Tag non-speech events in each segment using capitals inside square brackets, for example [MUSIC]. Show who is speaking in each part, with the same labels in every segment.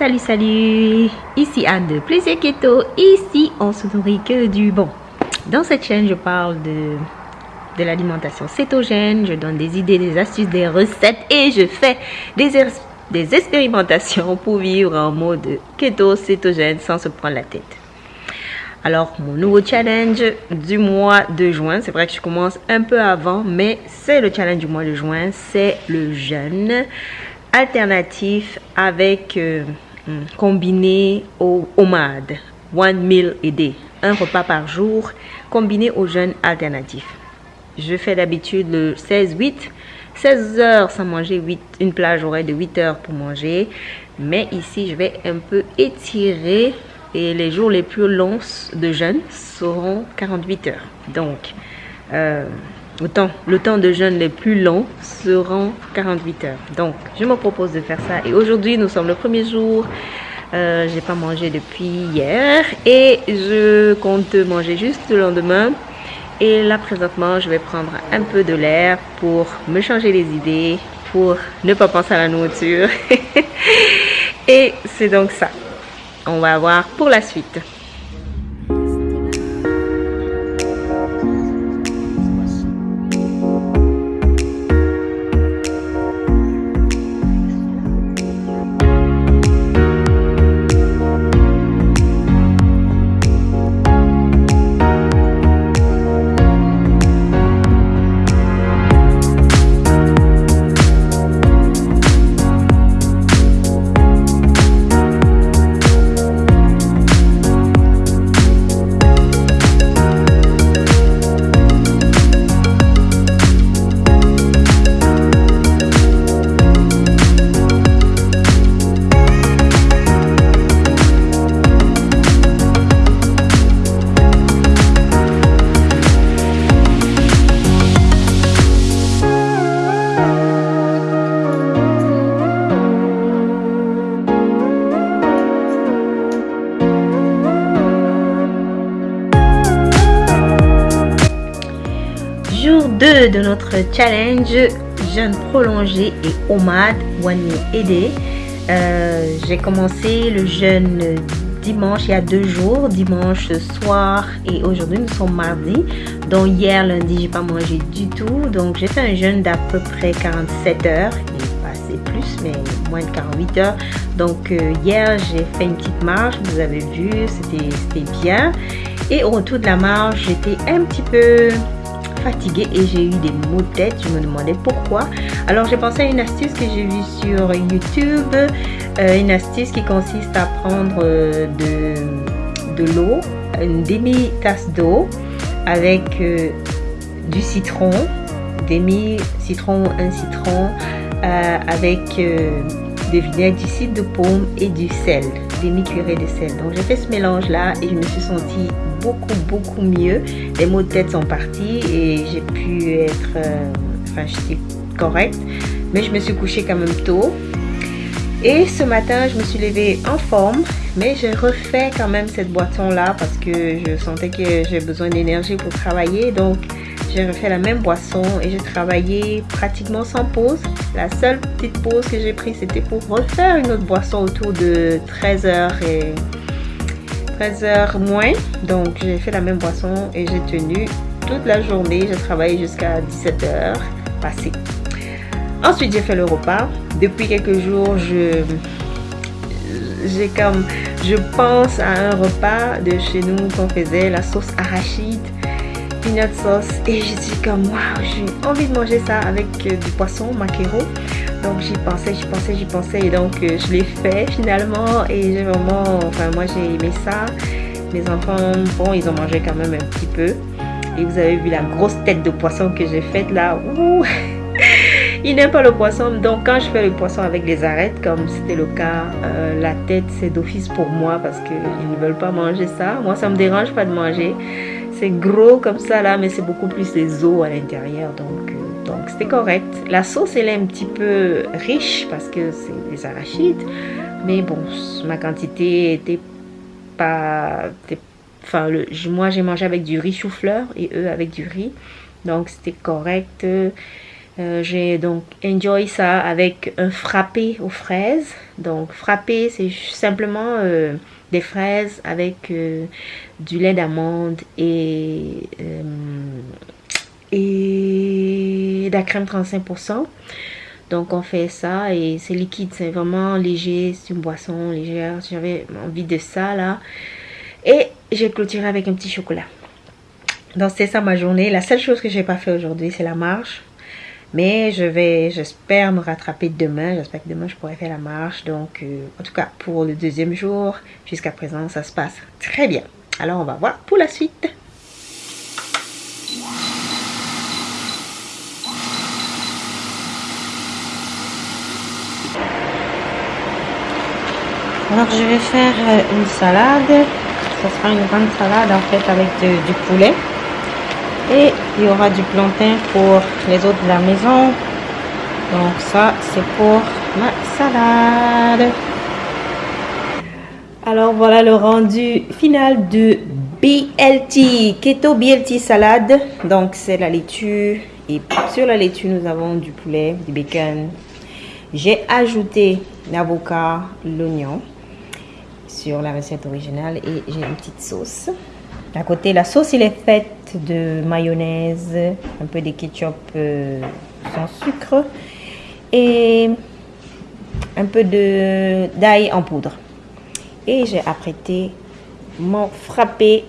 Speaker 1: Salut, salut Ici Anne de Plaisir Keto. Ici, on se nourrit que du bon. Dans cette chaîne, je parle de, de l'alimentation cétogène. Je donne des idées, des astuces, des recettes et je fais des, des expérimentations pour vivre en mode keto cétogène sans se prendre la tête. Alors, mon nouveau challenge du mois de juin, c'est vrai que je commence un peu avant, mais c'est le challenge du mois de juin, c'est le jeûne alternatif avec euh, combiné au OMAD, One Meal a Day, un repas par jour combiné au jeûne alternatif. Je fais d'habitude le 16-8, 16 heures sans manger, 8, une plage horaire de 8 heures pour manger. Mais ici, je vais un peu étirer et les jours les plus longs de jeûne seront 48 heures. Donc, euh, temps, le temps de jeûne les plus longs seront 48 heures. Donc, je me propose de faire ça. Et aujourd'hui, nous sommes le premier jour. Euh, j'ai pas mangé depuis hier et je compte manger juste le lendemain. Et là, présentement, je vais prendre un peu de l'air pour me changer les idées, pour ne pas penser à la nourriture. [LAUGHS] et c'est donc ça. On va voir pour la suite. Challenge jeûne prolongé et OMAD One Meal euh, J'ai commencé le jeûne dimanche il y a deux jours, dimanche soir et aujourd'hui nous sommes mardi. Donc hier lundi j'ai pas mangé du tout. Donc j'ai fait un jeûne d'à peu près 47 heures. Il est passé plus mais moins de 48 heures. Donc euh, hier j'ai fait une petite marche, vous avez vu, c'était bien. Et au retour de la marche j'étais un petit peu fatiguée et j'ai eu des maux de tête. Je me demandais pourquoi. Alors j'ai pensé à une astuce que j'ai vue sur YouTube. Euh, une astuce qui consiste à prendre euh, de, de l'eau, une demi-tasse d'eau avec euh, du citron, demi-citron, un citron, avec des vinaigre, du cidre de pomme et du sel, demi-cuillerée de sel. Donc j'ai fait ce mélange là et je me suis sentie beaucoup, beaucoup mieux. Les maux de tête sont partis et j'ai pu être, euh, enfin, j'étais correcte. Mais je me suis couchée quand même tôt. Et ce matin, je me suis levée en forme, mais j'ai refait quand même cette boisson-là parce que je sentais que j'ai besoin d'énergie pour travailler. Donc, j'ai refait la même boisson et j'ai travaillé pratiquement sans pause. La seule petite pause que j'ai prise, c'était pour refaire une autre boisson autour de 13h et 13h moins. Donc, j'ai fait la même boisson et j'ai tenu toute la journée. J'ai travaillé jusqu'à 17h passé. Ensuite, j'ai fait le repas. Depuis quelques jours, je j'ai comme je pense à un repas de chez nous qu'on faisait la sauce arachide peanut sauce et je suis comme waouh j'ai envie de manger ça avec du poisson maquereau donc j'y pensais, j'y pensais, j'y pensais et donc euh, je l'ai fait finalement et j'ai vraiment, enfin moi j'ai aimé ça. Mes enfants, bon ils ont mangé quand même un petit peu. Et vous avez vu la grosse tête de poisson que j'ai faite là. Ouh [LAUGHS] ils n'aiment pas le poisson, donc quand je fais le poisson avec les arêtes, comme c'était le cas, euh, la tête c'est d'office pour moi parce qu'ils ne veulent pas manger ça. Moi ça me dérange pas de manger. C'est gros comme ça là, mais c'est beaucoup plus les os à l'intérieur, donc donc c'était correct. La sauce, elle est un petit peu riche parce que c'est des arachides. Mais bon, ma quantité était pas... enfin, moi, j'ai mangé avec du riz chou-fleur et eux avec du riz. Donc c'était correct. Euh, j'ai donc enjoy ça avec un frappé aux fraises. Donc frappé, c'est simplement euh, des fraises avec euh, du lait d'amande et de la crème 35%. Donc on fait ça et c'est liquide, c'est vraiment léger, c'est une boisson légère. J'avais envie de ça là. Et j'ai clôturé avec un petit chocolat. Donc c'est ça ma journée. La seule chose que j'ai pas fait aujourd'hui, c'est la marche. Mais je vais, j'espère me rattraper demain. J'espère que demain je pourrai faire la marche. Donc, euh, en tout cas, pour le deuxième jour, jusqu'à présent, ça se passe très bien. Alors, on va voir pour la suite. Alors, je vais faire euh, une salade. Ce sera une grande salade en fait avec du poulet. Et il y aura du plantain pour les autres de la maison. Donc ça, c'est pour ma salade. Alors voilà le rendu final de BLT, Keto BLT salade. Donc c'est la laitue. Et sur la laitue, nous avons du poulet, du bacon. J'ai ajouté l'avocat, l'oignon sur la recette originale et j'ai une petite sauce. À côté, la sauce, il est faite de mayonnaise, un peu de ketchup euh, sans sucre et un peu d'ail en poudre. Et j'ai apprêté mon frappé.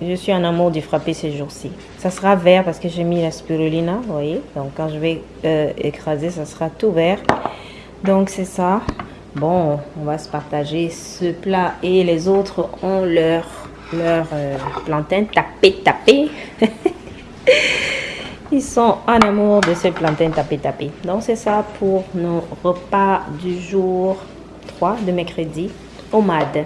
Speaker 1: Je suis en amour du frappé ces jours-ci. Ça sera vert parce que j'ai mis la spirulina, vous voyez. Donc quand je vais euh, écraser, ça sera tout vert. Donc c'est ça. Bon, on va se partager ce plat et les autres ont leur leur euh, plantain tapé tapé. [LAUGHS] Ils sont en amour de ce plantain tapé tapé. Donc c'est ça pour nos repas du jour 3 de mercredi au MAD.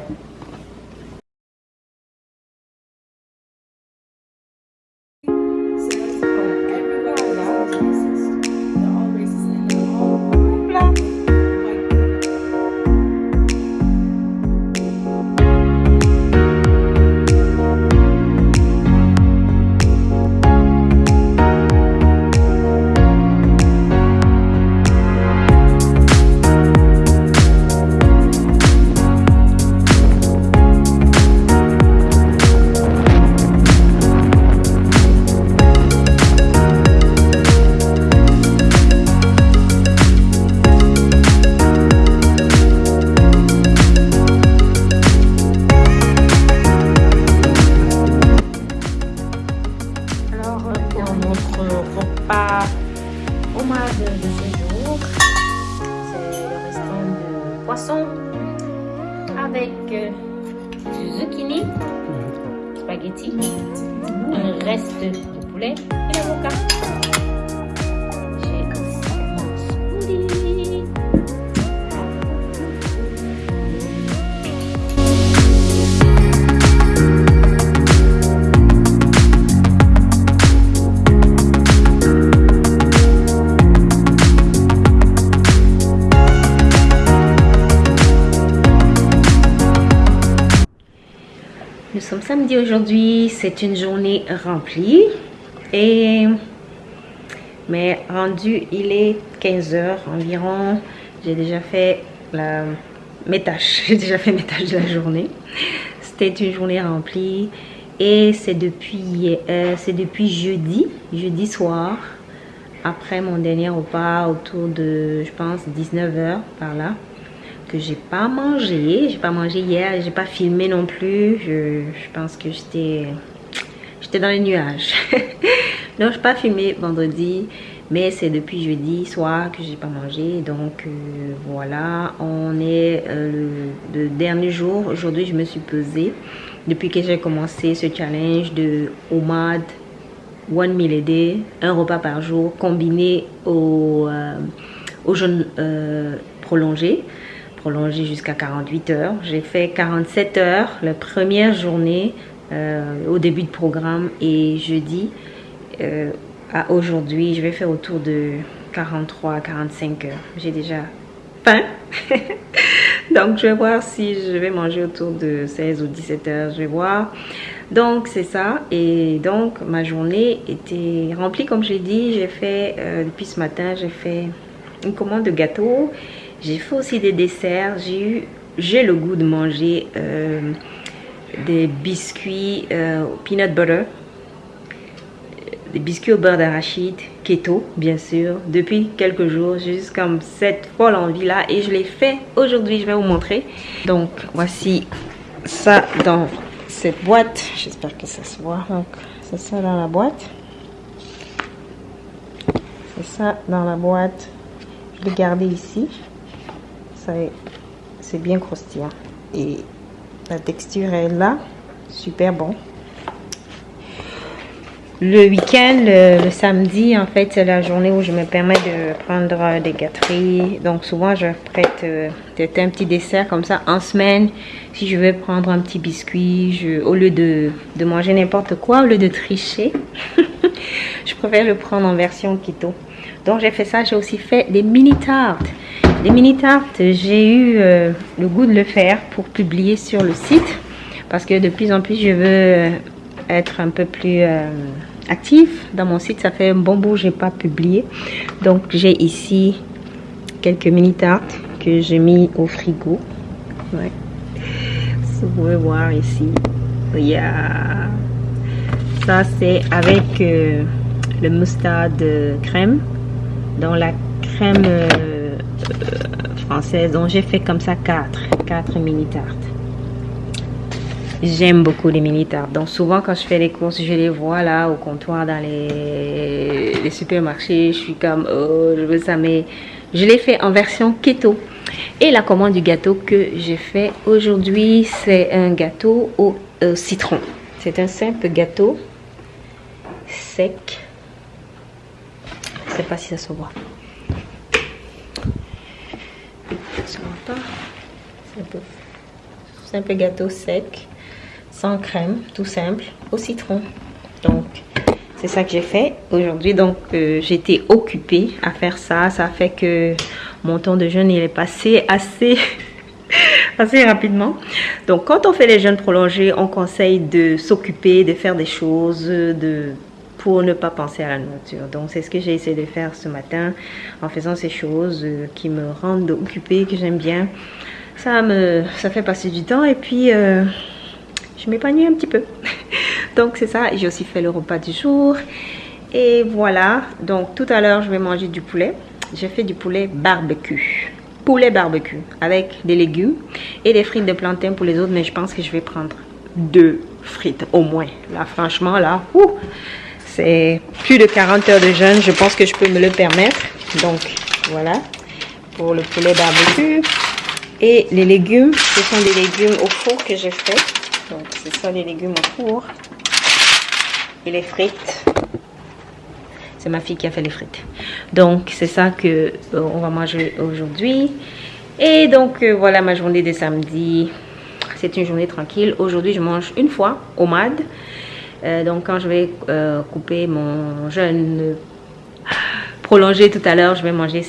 Speaker 1: Samedi aujourd'hui, c'est une journée remplie et mais rendu il est 15 heures environ. J'ai déjà fait la, mes tâches, [LAUGHS] j'ai déjà fait mes tâches de la journée. C'était une journée remplie et c'est depuis euh, depuis jeudi, jeudi soir après mon dernier repas autour de je pense 19 heures par là que j'ai pas mangé. J'ai pas mangé hier, j'ai pas filmé non plus. Je, pense que j'étais j'étais dans les nuages. [LAUGHS] Donc, j'ai pas filmé vendredi, mais c'est depuis jeudi soir que j'ai pas mangé. Donc, euh, voilà, on est euh, le, dernier jour. Aujourd'hui, je me suis pesée depuis que j'ai commencé ce challenge de OMAD One Meal a Day, un repas par jour combiné au, euh, au jeûne prolongé prolongé jusqu'à 48 heures. J'ai fait 47 heures la première journée euh, au début de programme et jeudi euh, à aujourd'hui, je vais faire autour de 43 45 heures. J'ai déjà faim. [LAUGHS] Donc, je vais voir si je vais manger autour de 16 ou 17 heures. Je vais voir. Donc c'est ça. Et donc ma journée était remplie comme j'ai dit. J'ai fait euh, depuis ce matin, j'ai fait une commande de gâteau. J'ai fait aussi des desserts. J'ai eu, j'ai le goût de manger euh, des biscuits euh, peanut butter, des biscuits au beurre d'arachide, keto bien sûr, depuis quelques jours. J'ai juste comme cette folle envie là et je l'ai fait aujourd'hui. Je vais vous montrer. Donc voici ça dans cette boîte. J'espère que ça se voit. Donc, c'est ça dans la boîte. C'est ça dans la boîte. Je l'ai gardé ici. C'est bien croustillant. Et la texture est là. Super bon le week-end, le, samedi, en fait, c'est la journée où je me permets de prendre des gâteries. Donc, souvent, je prête euh, un petit dessert comme ça. En semaine, si je veux prendre un petit biscuit, au lieu de, de manger n'importe quoi, au lieu de tricher, [LAUGHS] je préfère le prendre en version keto. Donc, j'ai fait ça. J'ai aussi fait des mini-tartes. Des mini-tartes, j'ai eu euh, le goût de le faire pour publier sur le site. Parce que de plus en plus, je veux être un peu plus... Euh, active dans mon site. Ça fait un bon bout, j'ai pas publié. Donc j'ai ici quelques mini tartes que j'ai mis au frigo. Vous pouvez voir ici. Il y a ça c'est avec euh, le mustard crème dans la crème euh, française. Donc j'ai fait comme ça quatre, quatre mini tartes. J'aime beaucoup les mini tartes. Donc souvent quand je fais les courses, je les vois là au comptoir dans les, les supermarchés. Je suis comme, oh, je veux ça. Mais je l'ai fait en version keto. Et la commande du gâteau que j'ai fait aujourd'hui, c'est un gâteau au citron. C'est un simple gâteau sec. Sais pas si ça se voit. C'est un simple gâteau sec sans crème, tout simple, au citron. Donc, c'est ça que j'ai fait aujourd'hui. Donc, euh, j'étais occupée à faire ça. Ça fait que mon temps de jeûne, il est passé assez, [LAUGHS] assez rapidement. Donc, quand on fait les jeûnes prolongés, on conseille de s'occuper, de faire des choses, de pour ne pas penser à la nourriture. Donc, c'est ce que j'ai essayé de faire ce matin en faisant ces choses euh, qui me rendent occupée, que j'aime bien. Ça me, fait passer du temps et puis... Euh, je m'épanouis un petit peu. [LAUGHS] donc c'est ça, j'ai aussi fait le repas du jour. Et voilà, donc tout à l'heure je vais manger du poulet. J'ai fait du poulet barbecue. Poulet barbecue avec des légumes et des frites de plantain pour les autres. Mais je pense que je vais prendre deux frites au moins. Là franchement là, plus de 40 heures de jeûne. Je pense que je peux me le permettre. Donc voilà pour le poulet barbecue. Et les légumes, ce sont des légumes au four que j'ai fait. Donc, c'est ça les légumes au four. Et les frites. C'est ma fille qui a fait les frites. Donc, c'est ça que euh, on va manger aujourd'hui. Et donc, euh, voilà ma journée de samedi. C'est une journée tranquille. Aujourd'hui, je mange une fois au MAD. Euh, donc, quand je vais couper mon jeûne prolongé tout à l'heure, je vais manger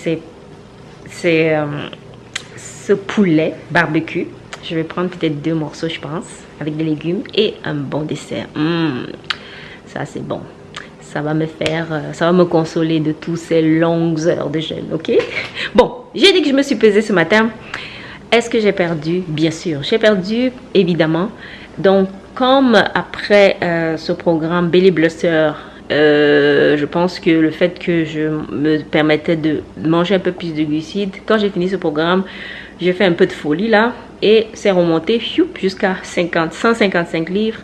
Speaker 1: ce poulet barbecue. Je vais prendre peut-être deux morceaux, je pense, avec des légumes et un bon dessert. Mmh, ça, c'est bon. Ça va me faire, euh, ça va me consoler de toutes ces longues heures de jeûne, ok? Bon, j'ai dit que je me suis pesée ce matin. Est-ce que j'ai perdu? Bien sûr, j'ai perdu, évidemment. Donc, comme après euh, ce programme Belly Blusser, euh, je pense que le fait que je me permettais de manger un peu plus de glucides, quand j'ai fini ce programme, j'ai fait un peu de folie là et c'est remonté jusqu'à 50, 155 livres.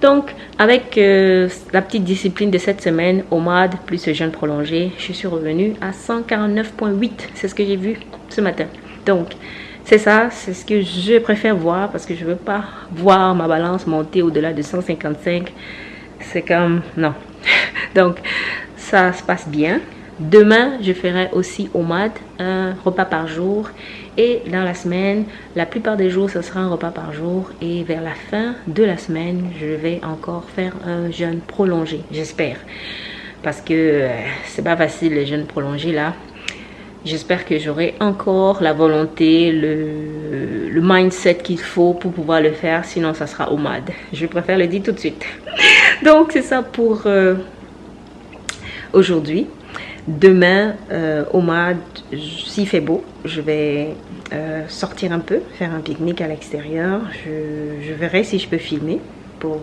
Speaker 1: Donc, avec euh, la petite discipline de cette semaine, au MAD plus ce jeûne prolongé, je suis revenue à 149.8. C'est ce que j'ai vu ce matin. Donc, c'est ça, c'est ce que je préfère voir parce que je veux pas voir ma balance monter au-delà de 155. C'est comme, non. [LAUGHS] Donc, ça se passe bien. Demain, je ferai aussi au mat un repas par jour. Et dans la semaine, la plupart des jours, ce sera un repas par jour. Et vers la fin de la semaine, je vais encore faire un jeûne prolongé, j'espère. Parce que euh, c'est pas facile les jeûnes prolongés là. J'espère que j'aurai encore la volonté, le, mindset qu'il faut pour pouvoir le faire. Sinon, ça sera au mad. Je préfère le dire tout de suite. [LAUGHS] Donc, c'est ça pour euh, aujourd'hui. Demain, euh, au MAD, s'il fait beau, je vais euh, sortir un peu, faire un pique-nique à l'extérieur. Je, je, verrai si je peux filmer pour,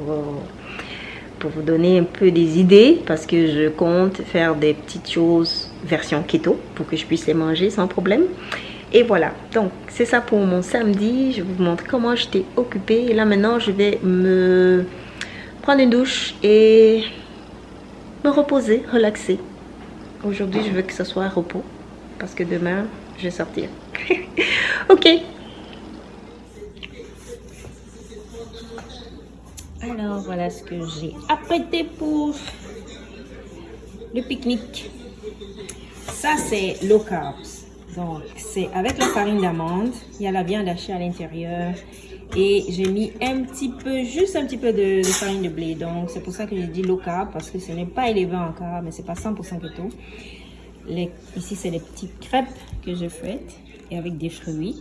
Speaker 1: pour vous donner un peu des idées parce que je compte faire des petites choses version keto pour que je puisse les manger sans problème. Et voilà, donc c'est ça pour mon samedi. Je vous montre comment j'étais occupée. Et là maintenant, je vais me prendre une douche et me reposer, relaxer. Aujourd'hui, je veux que ce soit repos parce que demain, je vais sortir. [LAUGHS] ok. Alors, voilà ce que j'ai apprêté pour le pique-nique. Ça, c'est low carbs. Donc, c'est avec la farine d'amande. Il y a la viande hachée à l'intérieur. Et j'ai mis un petit peu, juste un petit peu de, farine de blé. Donc, c'est pour ça que j'ai dit low carb, parce que ce n'est pas élevé encore, mais c'est pas 100% keto. Les, ici, c'est les petites crêpes que je fais et avec des fruits.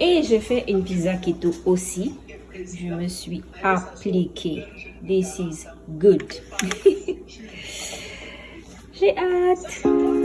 Speaker 1: Et j'ai fait une pizza keto aussi. Je me suis appliquée. This is good. [LAUGHS] j'ai hâte.